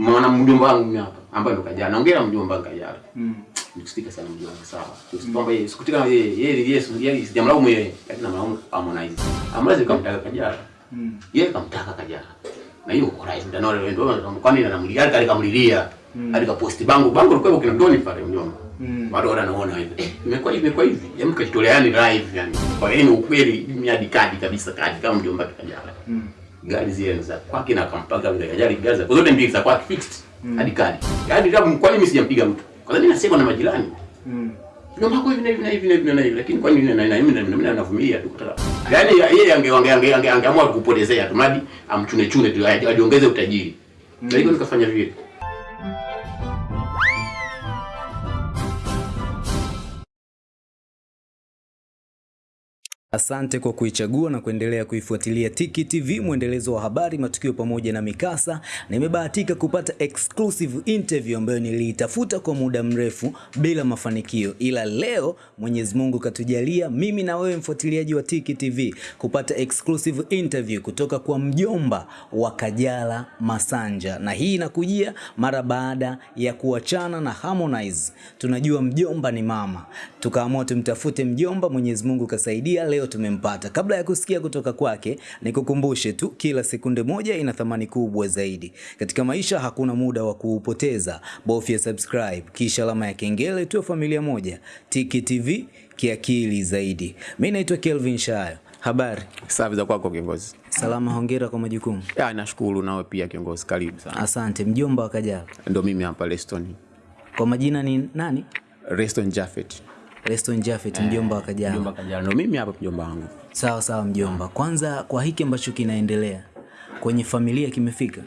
mwana mjomba wangu mimi hapa ambaye ndo kajana naongea na mjomba wangu kajana Mm. nikusitika sana mjomba wangu sawa. Kwamba yeye sikutika yeye yeye Yesu. Yeye sijamlaumu yeye. Lakini namlaumu Harmonize. Harmonize kamtaka kajana Mm. yeye kamtaka kajana na hiyo kwa rais ndio leo ndio kwani anamlilia hadi kamlilia Alika posti bangu. Bangu likuwa kina Doni pale mjomba. Mm. Bado anaona hivi. Eh, imekuwa imekuwa hivi. Yaani kajitolea live yani kwa hiyo ni ukweli mimi hadi kadi kabisa kadi kama mjomba kajana Mm. Gari zile za kwake na akampaka vile gari gari za zote mbili za kwake fixed. Mm. hadi kali hadi kama kwa nini sijampiga mtu. Kwa sababu mimi nasema na majirani. Mm. ndio mako hivi na hivi na hivi na hivi na hivi lakini kwani nini na na mimi na mimi navumilia tu kutaka yani yeye ange ange ange ange angeamua kupotezea tu mradi amchune chune tu ajiongeze utajiri. Na hivyo nikafanya vile Asante kwa kuichagua na kuendelea kuifuatilia Tiki TV, mwendelezo wa habari, matukio pamoja na mikasa. Nimebahatika kupata exclusive interview ambayo niliitafuta kwa muda mrefu bila mafanikio, ila leo Mwenyezi Mungu katujalia mimi na wewe mfuatiliaji wa Tiki TV kupata exclusive interview kutoka kwa mjomba wa Kajala Masanja, na hii inakujia mara baada ya kuachana na Harmonize. Tunajua mjomba ni mama, tukaamua tumtafute mjomba. Mwenyezi Mungu kasaidia, leo tumempata. Kabla ya kusikia kutoka kwake, nikukumbushe tu, kila sekunde moja ina thamani kubwa zaidi katika maisha. Hakuna muda wa kuupoteza, bofya subscribe kisha alama ya kengele, tuwe familia moja. Tiki TV kiakili zaidi. Mi naitwa Kelvin Shayo. Habari safi za kwako kiongozi salama, hongera kwa majukumu. ya nashukuru nawe pia kiongozi karibu sana Asante. Mjomba wa Kajala, ndio mimi hapa Leston kwa majina ni nani? Reston Reston Jaffet, mjomba wa Kajala. mjomba kajana No, mimi hapa mjomba wangu Sawa sawa mjomba. Kwanza kwa hiki ambacho kinaendelea kwenye familia kimefika.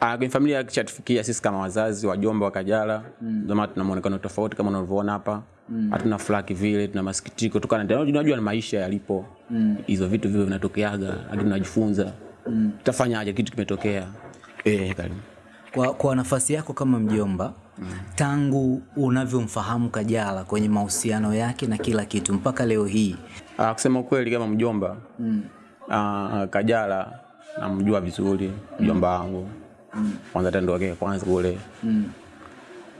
Ah, kwenye familia kishatufikia sisi kama wazazi wajomba wa Kajala mm. Zama tuna muonekano tofauti kama unavyoona hapa mm. Hatuna furaha vile, tuna masikitiko kutokana na unajua na maisha yalipo hizo mm. Vitu vivyo vinatokeaga, lakini tunajifunza mm. Tutafanyaje kitu kimetokea eh, karibu Kwa, kwa nafasi yako kama mjomba tangu unavyomfahamu Kajala kwenye mahusiano yake na kila kitu mpaka leo hii Ah, kusema kweli kama mjomba mm. ah, Kajala namjua vizuri mjomba wangu mm. Kwanza tendo ndo wake kwanza kule mm.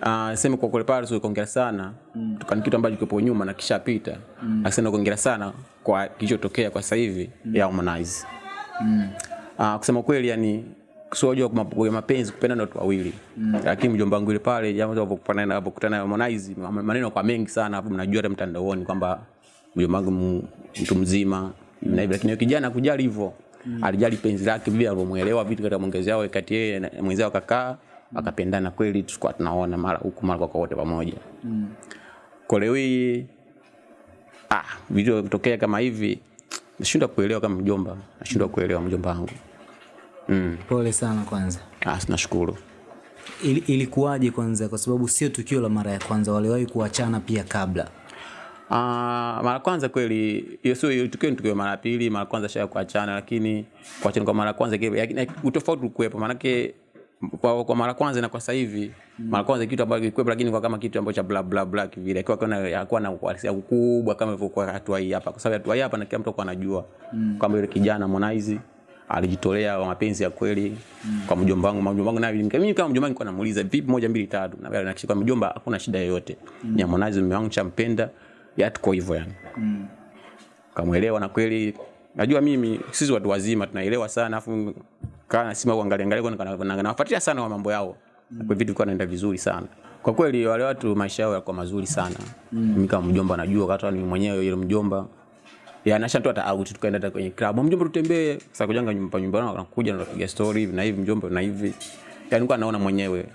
ah, sema kwa kule pale tulikuongea sana mm. tukani kitu ambacho kipo nyuma na kishapita mm. Akisema kuongea sana kwa kilichotokea kwa sasa hivi mm. ya Harmonize mm. ah, kusema kweli yani sio kwa mapenzi kupenda na watu wawili mm. Lakini mjomba wangu yule pale jambo alipokutana na alipokutana na Harmonize maneno kwa mengi sana hapo, mnajua hata mtandaoni kwamba mjomba wangu mtu mzima na hivyo lakini yule kijana kujali hivyo mm. alijali penzi lake vile alivyomuelewa vitu katika mwongezi yao kati yeye na mwenzao mm. akapendana kweli, tulikuwa tunaona mara huku mara kwa wote pamoja mm. kwa leo hii ah, video kutokea kama hivi nashindwa kuelewa kama mjomba, nashindwa kuelewa mjomba wangu mm. pole sana kwanza. Ah, nashukuru. Ili, ilikuwaje kwanza? Kwa sababu sio tukio la mara ya kwanza waliwahi kuachana pia kabla. Ah, mara kwanza kweli hiyo sio hiyo tukio ni tukio mara pili, mara kwanza sha kuachana, lakini kuachana kwa mara kwanza kile utofauti ulikuwepo, maanake kwa, kwa mara kwanza na kwa sasa hivi mara kwanza kitu ambacho kilikuwa lakini kwa kama kitu ambacho bla bla bla kivile akiwa kana hakuwa na uhalisia kubwa kama ilivyokuwa hatua hii hapa, kwa sababu hatua hii hapa na kila mtu alikuwa anajua kwamba yule kijana Harmonize alijitolea wa mapenzi ya kweli kwa mjomba wangu. Mjomba wangu naye mimi kama mjomba wangu nilikuwa namuuliza vipi, moja mbili tatu, na na kwa mjomba hakuna shida yoyote, ya Harmonize mume wangu champenda, ya tuko hivyo yani. Kamwelewa na kweli. Najua mimi sisi watu wazima tunaelewa sana afu kana sima kuangalia angalia kwa na nawafuatilia sana kwa mambo yao. Mm. kwa vitu vikao naenda vizuri sana. Kwa kweli wale watu maisha yao yalikuwa mazuri sana. Mm. mimi kama mjomba najua hata mimi mwenyewe yule mjomba ya na shantu hata out tukaenda hata kwenye club. Mjomba tutembee sasa kujanga nyumba nyumba na anakuja na kupiga story hivi na hivi mjomba na hivi. Yani nilikuwa naona mwenyewe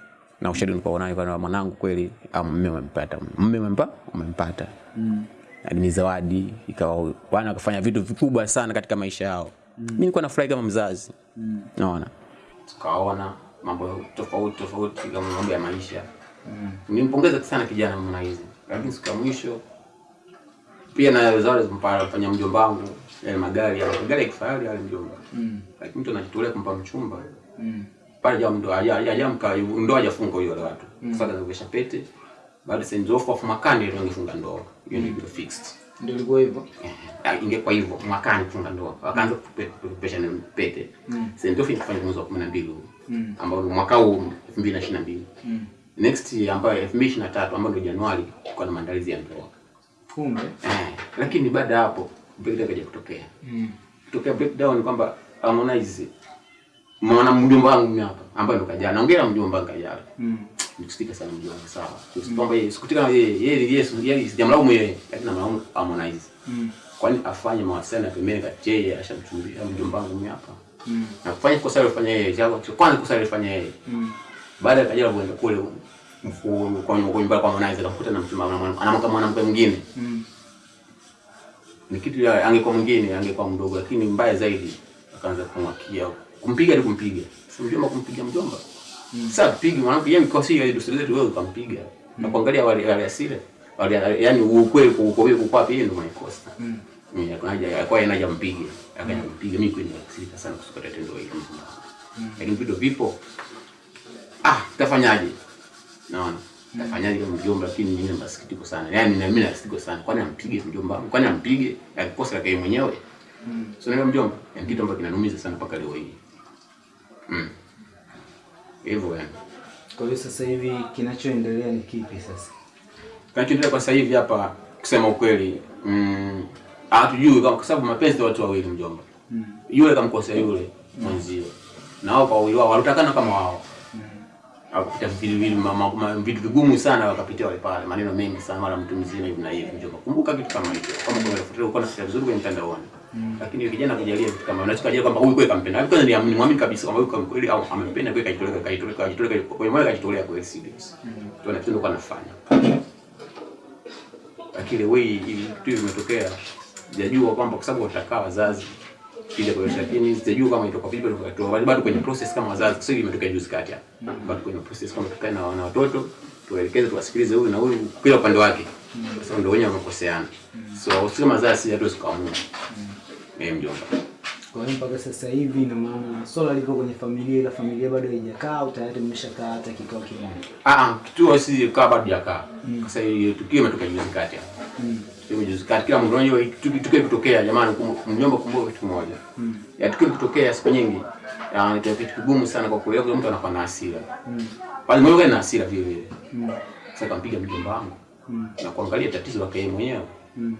na ushahidi nilikuwa nayo kwa mwanangu kweli ah, mume umempata mume umempa umempata mm. Ni zawadi ikawa wana wakafanya vitu vikubwa sana katika maisha yao. Mm. mimi nilikuwa nafurahi kama mzazi. Mm. naona tukaona mambo tofauti tofauti kama mambo ya maisha. Mm. nimpongeza sana kijana Harmonize lakini siku ya mwisho pia na zawadi zimpafanya mjomba wangu yale magari yale magari ya kifahari yale mjomba mm. lakini mtu anajitolea kumpa mchumba mm. pale jamu ndo ajamka ndo hajafunga hiyo wale watu mm. sasa anavesha pete baada sasa ndofu kwa makani ndio angefunga ndoa hiyo ndio fixed Ndio ilikuwa hivyo. Eh, ingekuwa hivyo mwakani kufunga ndoa wakaanza kupesha pete mm. St. Joffrey kufanya mwezi wa 12 huu Mm. ambao mwaka huu 2022 Mm. next ambayo 2023 ambayo ndio Januari kwa na maandalizi ya ndoa Kumbe. eh, lakini baada ya hapo breakdown kaja kutokea Mm. kutokea breakdown ni kwamba Harmonize mwana mjomba wangu mimi hapa ambaye ndo kajana naongea na mjomba wangu kajana Mm. Nikusikia sana mjomba wangu sawa mm. kwamba yeye sikutika yeye yeye yeye Yesu yeye sijamlaumu yeye lakini namlaumu Harmonize Mm. kwani afanye mawasiliano ya pembeni kati yeye ashamchumbia mjomba wangu mimi hapa Mm. na kufanya kosa alifanya yeye kwanza kosa alifanya yeye Mm. baada ya kaja kuenda kule mfu- kwa kwa Harmonize akakuta na mchumba na mwanamke mwingine. Mm. ni kitu ya angekuwa mwingine angekuwa mdogo lakini mbaya zaidi akaanza kumwakia. Kumpiga hadi kumpiga. Si mjomba kumpiga mjomba? Sasa pigi mwanamke yeye mkosi yeye dosari zetu wewe ukampiga. Na kuangalia wale wale asile. Wale yani ukweli kwa ukweli kwa pia ndio mwenikosa Mm. mimi akaja kwa yeye anaja mpige. Akaja kumpiga mimi kweli nikasirika sana kusukata tendo hilo lakini video vipo. Ah tafanyaje naona Nafanyaje kama mjomba? Lakini mimi sana. Yaani na mimi nasikitiko sana. Kwani ampige mjomba wangu? Kwani ampige yake mwenyewe. Mm. So na mjomba ni kitu ambacho kinanumiza sana mpaka leo hii. Mm hivyo yani. Kwa hiyo sasa hivi kinachoendelea ni kipi sasa? kinachoendelea kwa sasa hivi hapa kusema ukweli mm hatujui kwa sababu mapenzi ya watu wawili mjomba. Mm. yule kamkosea yule mwenzio na wao kwa wao walitakana kama wao wakapita vitu vitu vigumu sana wakapitia wale pale. Maneno mengi sana mara mtu mzima hivi na hivi. Njoo kumbuka kitu kama hicho. Kama unafuatilia uko na vizuri kwenye mtandaoni. Lakini yule kijana kujalia vitu kama unachoka kujalia kwamba huyu kweli kampenda. Hivi kwanza ni muamini kabisa kwamba huyu kweli au amempenda kweli kajitolea kajitolea kajitolea kwenye moyo kajitolea kweli serious ndio? Kitu kwa anafanya lakini wewe hivi kitu kimetokea sijajua kwamba kwa sababu watakaa wazazi kile kwa lakini sijajua kama itakuwa vipi bado bado kwenye process kama wazazi sio imetoka imetokea juzi kati hapa. Bado kwenye process kama tukae na wana watoto tuwaelekeze tuwasikilize huyu na huyu kila upande wake. Kwa sababu ndio wenyewe wamekoseana. So sisi kama wazazi hatuwezi kuamua eh mjomba. Kwa hiyo mpaka sasa hivi ina maana swala liko kwenye familia, ila familia bado haijakaa au tayari mmeshakaa hata kikao kimoja? ah ah kituo si kaa bado hajakaa. Sasa hiyo tukio imetoka juzi kati hapa Mm. Kila mtu anajua tukio kutokea jamani mjomba kumbuka kitu kimoja Mm. ya tukio kutokea siku nyingi ya ni kitu kigumu sana kwa kuelewa mtu anakuwa na hasira Mm. bali mmoja na hasira vile vile Mm. sasa kampiga mjomba wangu Mm. na kuangalia tatizo lake yeye mwenyewe Mm.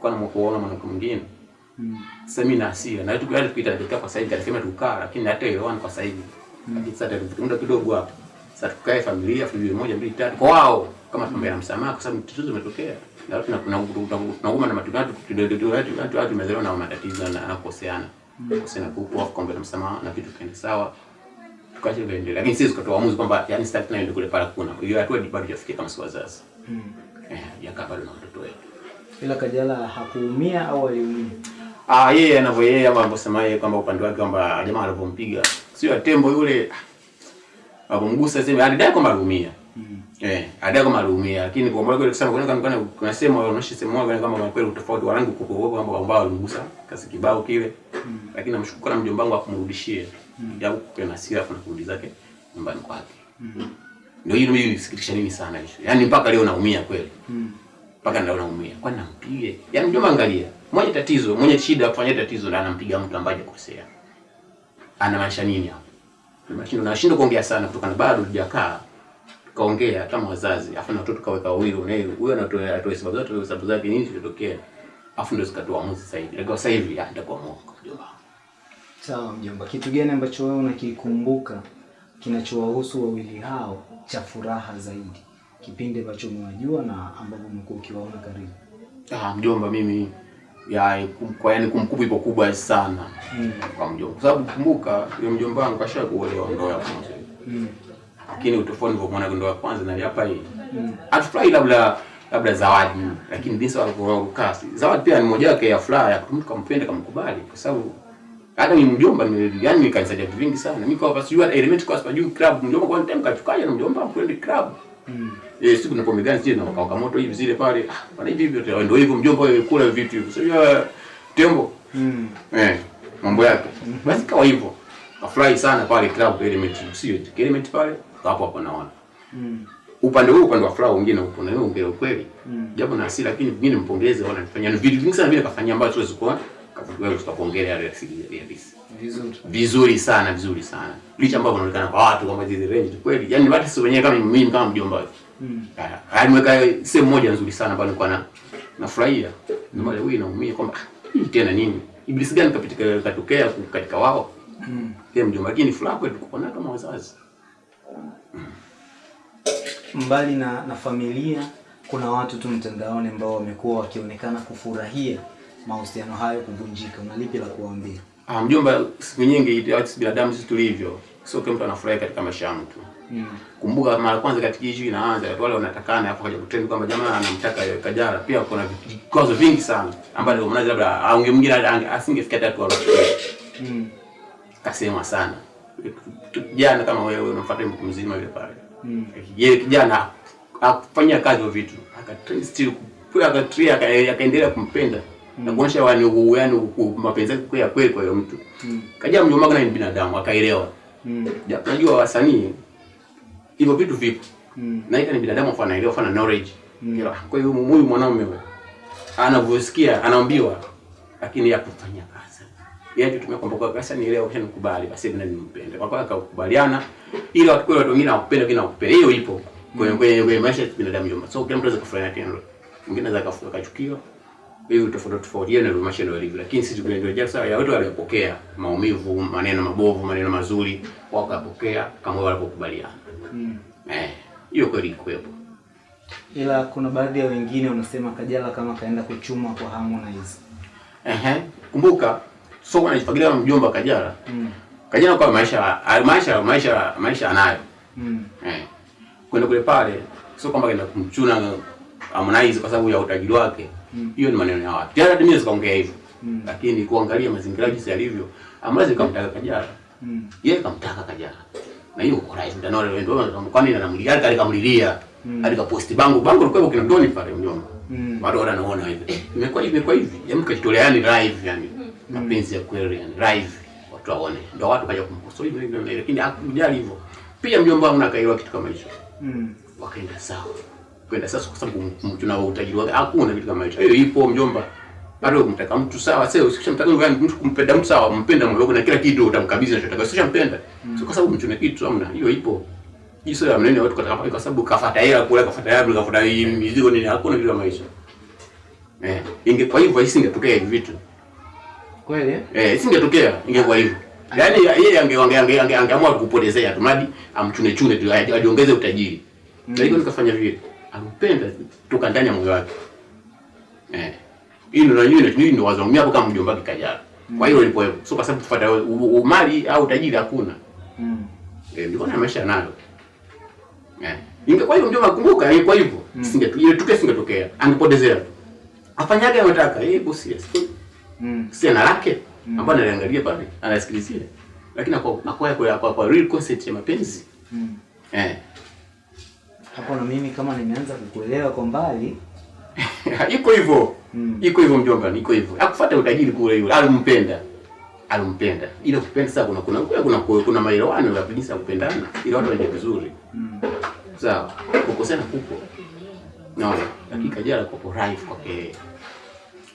kwa na kuona mwanamke mwingine Mm. sasa mimi na hasira na tukio hadi tukiita dakika kwa sasa hivi tukaa lakini hata elewana kwa sasa hivi lakini sasa muda kidogo hapo sasa tukae familia familia moja mbili tatu kwa wao kama tumbe na msamaha kwa sababu tatizo limetokea na tuna kuna tunauma na watu watu tumezelewa na matatizo na na kukoseana kuku afu kwamba na sawa lakini sisi tukatoa uamuzi kwamba yani kule kuna hiyo hatua bado kama si Mm. eh bado na watoto wetu Ila Kajala hakuumia au aliumia? Ah, yeye anavyo yeye ama yeye kwamba upande wake kwamba jamaa sio tembo yule alipomgusa sema alidai kwamba aliumia. Mm. Eh, alidai kama aliumia lakini kwa mwalimu kusema kuna kuna kuna sema wanaonesha sema wao kama kwa kweli utofauti wa rangi kwa kwa kwamba ambao alimgusa kasi kibao kile. Lakini namshukuru na mjomba wangu akumrudishia. Japo kwa nasira kuna kurudi zake nyumbani kwake. Ndio hilo mimi nisikitisha nini sana hicho. Yaani mpaka leo naumia kweli Mm. mpaka ndio naumia. Kwani nampige? Yaani mjomba angalia. Mwenye tatizo, mwenye shida kufanya tatizo na anampiga mtu ambaye hajakosea. Anamaanisha nini hapo? Anamaanisha nashindwa kuongea sana kutokana bado hujakaa. Kaongea kama wazazi, afu na watoto kaweka wawili na yeye huyo anatoa atoa sababu zote sababu zake nini zilitokea. Afu ndio zikatoa uamuzi sasa hivi. Lakini sasa hivi ah nitakuwa mwongo mjomba. Sawa mjomba, kitu gani ambacho wewe unakikumbuka kinachowahusu wawili hao cha furaha zaidi, kipindi ambacho umewajua na ambapo umekuwa ukiwaona karibu? Ah mjomba mimi ya kwa yani kumkubwa ipo kubwa sana Mm. kwa mjomba. Kwa sababu kumbuka yule mjomba wangu kashakuolewa ndoa ya kwanza. Mm. Lakini utofauti nilivyomwona ndoa wa kwanza na hapa hii atufurahi hatufurahi labda labda zawadi. Lakini jinsi walivyokaa zawadi pia ni moja yake ya furaha ya mtu kampenda kamkubali. Kwa sababu hata ni mjomba ni yani nikanisaidia vitu vingi sana. Mimi kwa sababu sijui element kwa sababu juu club. Mjomba kwa time kachukaje na mjomba kwenda club. Mm. eh siku na gani zile na wakawaka moto hivi zile pale. Ah bana hivi hivi ndio hivyo mjomba wewe kula vitu hivyo sio tembo. Mm. eh mambo yake. Basi kawa hivyo. Afurahi sana pale club element. Sio element pale hapo hapo naona Mm. upande huu upande wa furaha wengine upo na wewe ongea ukweli Mm. japo na hasira lakini vingine mpongeze wala nifanyia ni vitu vingi sana vile kafanyia ambacho tuwezi kuwa Kafutuka tutakuongelea ya Realis. Vizuri. Vizuri sana, vizuri sana. Licha ambao inaonekana kwa watu kama zile range tu kweli. Yaani watu sio wenyewe kama mimi kama mjomba. Mm. Alimweka sehemu moja nzuri sana ambayo nilikuwa na nafurahia. Ndio maana huyu naumia kwamba ah, tena nini? Ibilisi gani kapitika katokea katika wao? Mm. Mjomba lakini furaha kwetu kama wazazi. Mbali na, na familia, kuna watu tu mtandaoni ambao wamekuwa wakionekana kufurahia mahusiano hayo kuvunjika. Una lipi la kuwaambia? Ah, mjomba, siku nyingi watu binadamu sisi tulivyo, sio kila mtu anafurahi katika maisha ya mtu. Mm. Kumbuka mara kwanza katika issue inaanza, wale wanatakana hapo kaja kutrend kwamba jamaa anamtaka yeye Kajala. Pia kuna vikwazo vingi sana ambavyo mnazi labda aunge mwingine asingefikia asingefikia kwa au Mm. kasema sana. Kijana kama wewe unamfuata mtu mzima yule pale. Mm. Yeye kijana akufanyia kazi hiyo vitu, akatrend still kwa akatria akaendelea kumpenda Mm. na kuonyesha wani yani mapenzi yake kwa ya kweli kwa hiyo mtu. Mm. Kaja mjomba na ni binadamu akaelewa. Mm. Ja, Unajua wasanii hivyo vitu vipo. Mm. Na ni binadamu afa anaelewa afana knowledge. Mm. Kwa hiyo huyu mwanaume wewe anavyosikia anaambiwa lakini ya kufanyia kazi. Yeye tutumia kwamba kwa kasa ni leo kisha nikubali basi mimi nimpende. Kwa kwa akakubaliana ili watu kweli watu wengine wakupenda wengine wakupenda. Hiyo ipo kwenye kwenye kwenye maisha ya binadamu yote. So kila mtu anaweza kufanya tendo. Mwingine anaweza kafuka kachukiwa. Hiyo tofauti tofauti yeye ndio maisha ndio yalivyo. Lakini sisi tunaendelea sawa ya watu waliopokea maumivu, maneno mabovu, maneno mazuri, wakapokea kama walipokubaliana. Mm. Eh, hiyo kweli kwepo Ila kuna baadhi ya wengine wanasema Kajala kama kaenda kuchuma kwa Harmonize. Ehe, kumbuka sio kwa anajifagilia kama mjomba Kajala. Mm. Kajala kwa maisha maisha maisha maisha anayo. Mm. Eh. Kwenda kule pale sio kwamba kenda kumchuna Harmonize kwa sababu ya utajiri wake. Hiyo mm. ni maneno ya watu. Tayari mimi sikaongea hivyo. Mm. Lakini kuangalia mazingira jinsi yalivyo, Harmonize kamtaka Kajala. Mm. Yeye kamtaka Kajala. Na hiyo uko right ndio ndio ndio kwani anamlilia kale Mm. Alika posti bango bango likuwa kina Doni pale mjomba. Mm. bado anaona naona hivi. Eh, imekuwa hivi imekuwa hivi. Yaani kajitolea live yani. Mapenzi ya kweli yani live. Watu waone. Ndio watu kaja kumkosoa hivi ndio lakini hakujali hivyo. Pia mjomba wangu nakaelewa kitu kama hicho. Mm. Wakaenda sawa. Kwenda sasa kwa sababu tuna utajiri wake. Hakuna kitu kama hicho. Hiyo ipo mjomba. Bado kumtaka mtu sawa, sasa ukishamtaka yani mtu kumpenda mtu sawa, mpenda moyo na kila kitu utamkabidhi unachotaka. Sio mm. Sio kwa sababu mtu na kitu amna, Hiyo ipo. Hiyo ya mnene watu kataka kwa sababu kafuata hela kule kafuata hela kafuata hii mizigo nini hakuna kitu kama hicho. Eh, ingekuwa hivyo isingetokea hivi vitu. Kweli? eh? Eh, isingetokea ingekuwa hivyo. Yaani yeye ange ange ange ange angeamua kupotezea tu mradi amchune chune tu ajiongeze utajiri. Mm. Lakini nikafanya vile. Ampenda toka ndani ya moyo wake. Eh. Hii ndio najua ndio ndio wazo mimi hapo kama mjomba wake Kajala. Kwa hiyo ilipo hivyo. Sio kwa sababu u- mali au utajiri hakuna. Mm. Eh, ndio maisha nayo. Eh. Ingekuwa hiyo mjomba kumbuka ingekuwa hivyo. Ile tukio singetokea. Angepotezea tu. Anataka? Eh, bosi. Mm. si ana lake. Ambayo analiangalia pale anasikilizia lakini kwa kwa kwa, kwa, kwa real concept ya mapenzi. Mm. eh. Hapo na mimi kama nimeanza kukuelewa kwa mbali. iko hivyo. Mm. iko hivyo mjomba iko hivyo. Akufuata utajiri kule yule. Alimpenda. Alimpenda. Ile kupenda sasa kuna kuna kuna kuna, kuna maelewano ya kabisa kupendana. Ila watu waende vizuri. Mm. sawa. Kukosana kupo. Naona. Lakini Kajala kwa live kwake. Ku-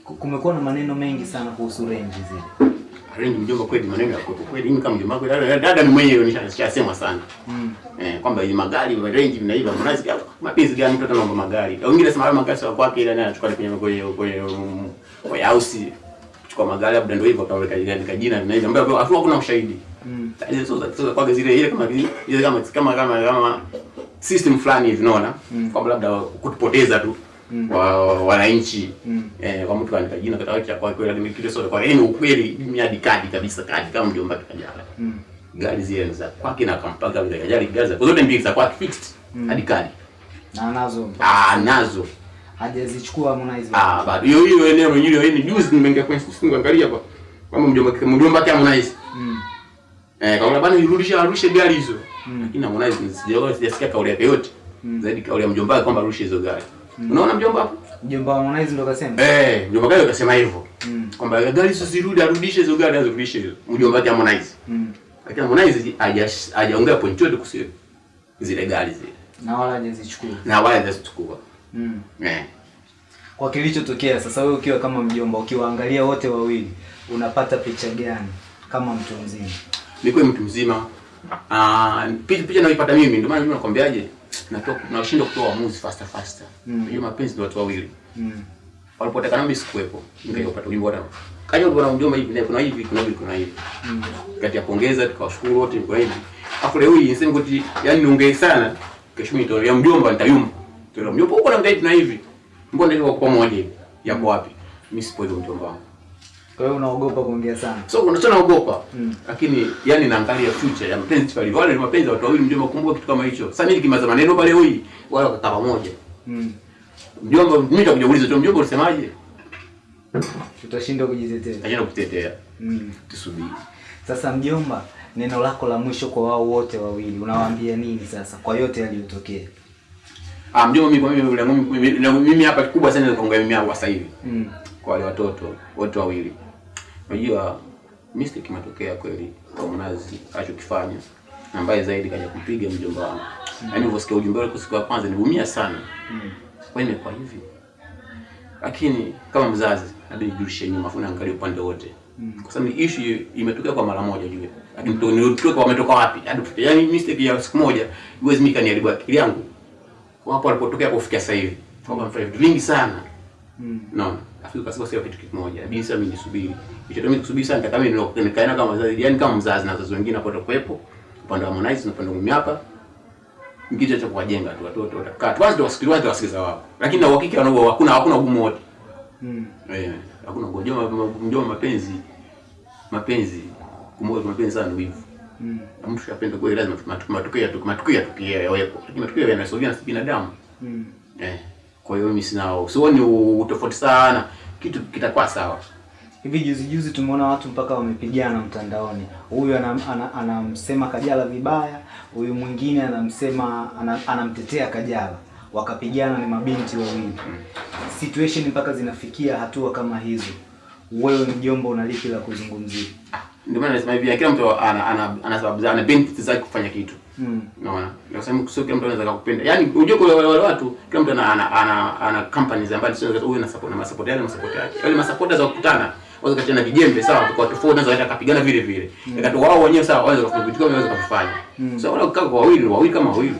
Kumekuwa na maneno mengi sana kuhusu range zile. range mjomba kweli maneno ya kweli mimi kama mjomba kweli dada- ni mwenyewe nishasema sana Mm. Eh, kwamba hii magari wa range vinaiva mnazi mapenzi gani mtu anaomba magari. Wengine nasema hayo magari sio kwake ila naye anachukua kwenye kwenye kwenye house kuchukua magari labda ndio hivyo kaweka jina kajina na vinaiva ambayo hakuna ushahidi. Mm. Za sio kwake zile ile kama ile kama kama kama system fulani hivi unaona kwamba labda kutupoteza tu wa wa- wananchi. Eh kwa mtu kaandika jina kwa cha kwake lakini kile sio kwa yeye ni ukweli miadi kadi kabisa kadi kama mjomba kajala. Mm. gari zile za kwake na akampaka vile gari gari za zote mbili za kwake fixed hadi kadi. Na nazo ah nazo hajazichukua Harmonize. ah bado. Hiyo hiyo eneo hilo hiyo ni juzi nimeingia kwenye simu kuangalia kwa kama mjomba mjomba kama Harmonize. Mm. eh kama bana irudisha arushe gari hizo. Lakini Harmonize sijaona sijasikia kauli yake yote. Zaidi kauli ya mjomba kwamba arushe hizo gari unaona mjomba hapo Mjomba wa Harmonize ndo kasema. eh mjomba gari akasema hivyo Mm. kwamba gari hizo zirudi arudishe hizo gari azirudishe hizo mjomba wake Harmonize Mm. lakini Harmonize haja- hajaongea point yote kuhusu zile gari zile Na wala hajazichukua. na wala hajazichukua Mm. eh Kwa kilichotokea sasa, wewe ukiwa kama mjomba, ukiwaangalia wote wawili, unapata picha gani kama mtu mzima? Nikuwe mtu mzima. Ah, picha picha naipata mimi ndio maana mimi nakwambiaje? Natoka nashindwa kutoa uamuzi faster faster. Mm. Hiyo mapenzi ni watu wawili. Mm. Walipotaka mimi sikuwepo. Nikaipata ujumbe wa kaja ulikuwa na mjomba hivi na kuna hivi kuna hivi kuna hivi. Mm. Kati ya pongeza tukawashukuru wote kwa hivi. Afu leo hii niseme kuti yani niongee sana. Kesho mimi nitolea mjomba nitayumba. Tuna mjomba huko na mdai tuna hivi. Mbona ndio kwa pamoja? Yako wapi? Mimi sipo mjomba wangu. Kwa hiyo unaogopa kuongea sana. So kuna sana naogopa. Mm. Lakini yani naangalia future ya mapenzi pale. Wale ni mapenzi watu wawili mjomba kumbuka kitu kama hicho. Sasa mimi nikimaza maneno pale hui wala wakakaa pamoja. Mm. Mjomba mimi nitakuja kuuliza tu mjomba unasemaje? Tutashindwa kujitetea. Najana kutetea. Mm. Tusubiri. Sasa mjomba, neno lako la mwisho kwa wao wote wawili unawaambia nini sasa kwa yote yaliyotokea? Ah, mjomba mimi kwa mimi mimi hapa kikubwa sana ni kuongea mimi hapa sasa hivi. Mm. Kwa wale watoto wote wawili. Unajua mistake imetokea kweli kwa Mnazi alichokifanya. Na mbaya zaidi kaja kumpiga mjomba wangu. Yaani nilivyosikia ujumbe wake siku ya kwanza nilivumia sana. Mm. Kwa nini kwa hivi? Lakini kama mzazi inabidi nijulishe nyuma afu naangalia upande wote. Mm. Kwa sababu issue imetokea kwa mara moja jue. Lakini mtu nilitoka wametoka wapi? Hadi wapi? Yaani mistake ya siku moja iwezi mika niharibu akili yangu. Kwa Hapo alipotokea kufikia sasa hivi. Kwa mfano vingi sana. Mm. No. Kwa sababu sio kitu kimoja. Sasa mimi nisubiri. Hicho mimi kusubiri sana kama mimi nikaena kama mzazi, yani kama mzazi na wazazi wengine hapo kuwepo. Upande wa Harmonize na upande wa mimi hapa. Kitu cha kuwajenga tu watoto watakaa. Kwanza ndio wasikilize watu wasikiza wao. Lakini na uhakika wanao hakuna hakuna ugumu wote. Mm. Eh, hakuna ngojoma mjomba mapenzi mapenzi kumbuka mapenzi sana ni wivu. Mm. Mtu apenda kweli lazima matu- matukio matukio yatukie yawepo. Lakini matukio yanasogea na binadamu. Mm. Eh. Kwa hiyo mimi sina sioni utofauti sana. Kitu kitakuwa sawa. Hivi juzi juzi tumeona watu mpaka wamepigana mtandaoni. Huyu anamsema ana- anamsema Kajala vibaya, huyu mwingine anamsema ana- anamtetea Kajala. Wakapigana ni mabinti wawili. Situation mpaka zinafikia hatua kama hizo. Wewe mjomba una lipi la kuzungumzia? Ndio maana nasema hivi kila mtu ana ana ana sababu zake, ana benefits zake kufanya kitu. Mm. Unaona? Ndio sema sio kila mtu anaweza kukupenda. Yaani unajua kwa wale wale watu kila mtu ana ana ana, ana companies ambazo sio huyu na support na support yale masupport yake. Wale ma supporters wa kukutana waweza kachana vijembe sawa kwa tofauti naweza hata kapigana vile vile. Ikatoa wao wenyewe sawa waweza kufanya vitu kama waweza kufanya. So wale kukaa kwa wawili wawili kama wawili.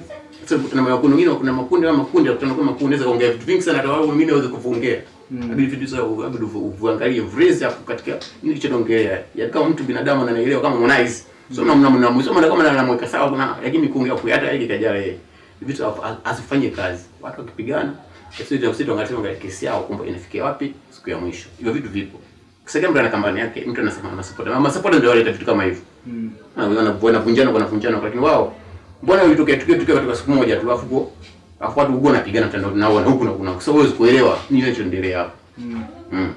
Sasa kuna makundi mengine kuna makundi kama makundi yakutana kwa makundi naweza kuongea vitu vingi sana hata wao wengine waweza kufungia. Inabidi vitu sasa inabidi uangalie phrase hapo katika nini kilichoongelea. Ya kama mtu binadamu ananielewa kama Harmonize. So na mna na kama anamweka sawa kuna lakini kuongea kuyata hata yeye kajala yeye. Vitu asifanye kazi. Watu wakipigana sisi sisi tuangalie tuangalie kesi yao kumbe inafikia wapi siku ya mwisho. Hivyo vitu vipo. Sasa kama mtu ana kampani yake, mtu anasema ana support. Mama support ndio wale vitu kama hivyo. Mm. Na wanavunjana wanavunjana lakini wao mbona ilitokea tukio tukio katika siku moja tu afu afu watu huko napigana tena na huku na kuna so huwezi kuelewa nini kinachoendelea hapo. Mm. Mm.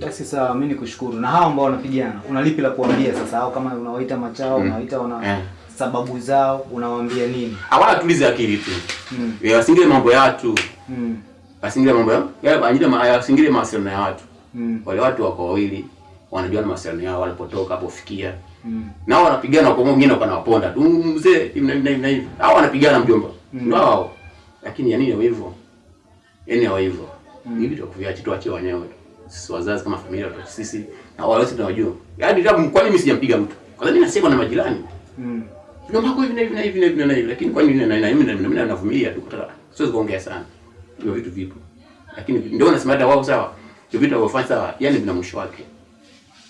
Basi sawa, mimi nikushukuru. Na hao ambao wanapigana, una lipi la kuambia sasa? Au kama unawaita machao, Mm. unawaita wana Eh. sababu zao, unawaambia nini? Hawana tulize akili tu. Mm. Yeye wasingile mambo ya watu. Mm. Wasingile mambo ya yale ajili ma wasingile mawasiliano ya watu. Mm. Wale watu wako wawili wanajua mawasiliano yao walipotoka hapo fikia. Mm. Na wanapigana kwa mwingine kwa nawaponda tu mzee hivi na hivi na hivi. Hao wanapigana mjomba. Mm. Ndio hao. Lakini ya nini hivyo? Yaani hivyo. vitu vya kuviacha tuachie wenyewe. Sisi wazazi kama familia kwa sisi na wale wote tunawajua. Yaani labda mkwani mimi sijampiga mtu? Kwa nini nasema na majirani. Mm. Ndio mako hivi na hivi na hivi na hivi na hivi. Lakini kwa nini na mimi na mimi navumilia tu kutaka. Siwezi kuongea sana. Hiyo vitu vipo. Lakini ndio nasema hata wao sawa. Hiyo vitu wanavyofanya sawa. Yaani vina mwisho wake.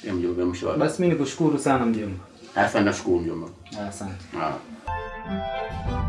Ya mjomba mwisho wake. Basi mimi nikushukuru sana mjomba. Asante nashukuru mjomba. Asante. Ah.